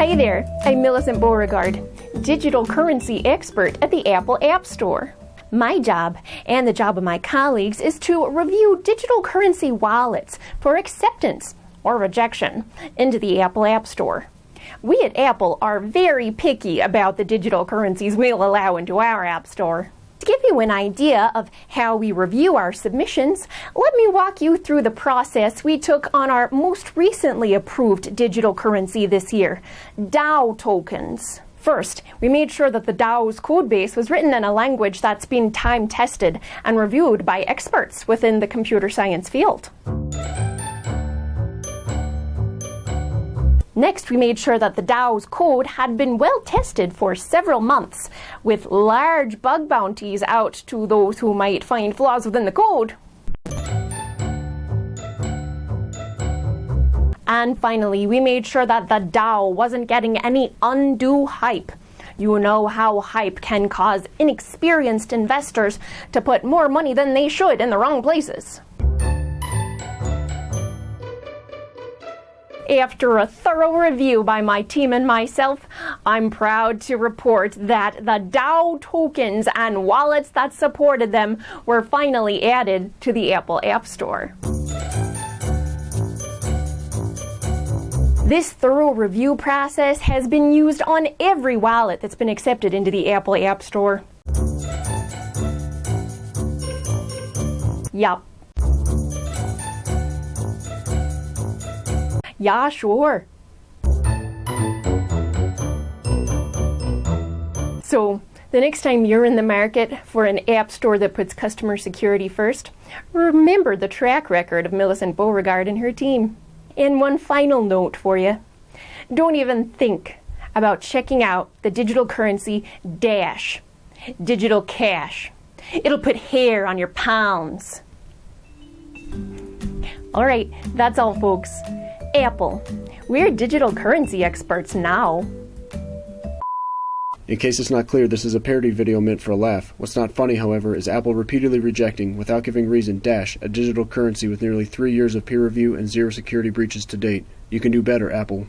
Hi there, I'm Millicent Beauregard, digital currency expert at the Apple App Store. My job and the job of my colleagues is to review digital currency wallets for acceptance or rejection into the Apple App Store. We at Apple are very picky about the digital currencies we'll allow into our App Store. To give you an idea of how we review our submissions, let me walk you through the process we took on our most recently approved digital currency this year, DAO tokens. First, we made sure that the DAO's codebase was written in a language that's been time tested and reviewed by experts within the computer science field. Next, we made sure that the DAO's code had been well tested for several months, with large bug bounties out to those who might find flaws within the code. And finally, we made sure that the DAO wasn't getting any undue hype. You know how hype can cause inexperienced investors to put more money than they should in the wrong places. After a thorough review by my team and myself, I'm proud to report that the DAO tokens and wallets that supported them were finally added to the Apple App Store. This thorough review process has been used on every wallet that's been accepted into the Apple App Store. Yup. Yeah, sure. So, the next time you're in the market for an app store that puts customer security first, remember the track record of Millicent Beauregard and her team. And one final note for you. Don't even think about checking out the digital currency Dash, digital cash. It'll put hair on your palms. All right, that's all, folks. Apple. We're digital currency experts now. In case it's not clear, this is a parody video meant for a laugh. What's not funny, however, is Apple repeatedly rejecting, without giving reason, Dash, a digital currency with nearly three years of peer review and zero security breaches to date. You can do better, Apple.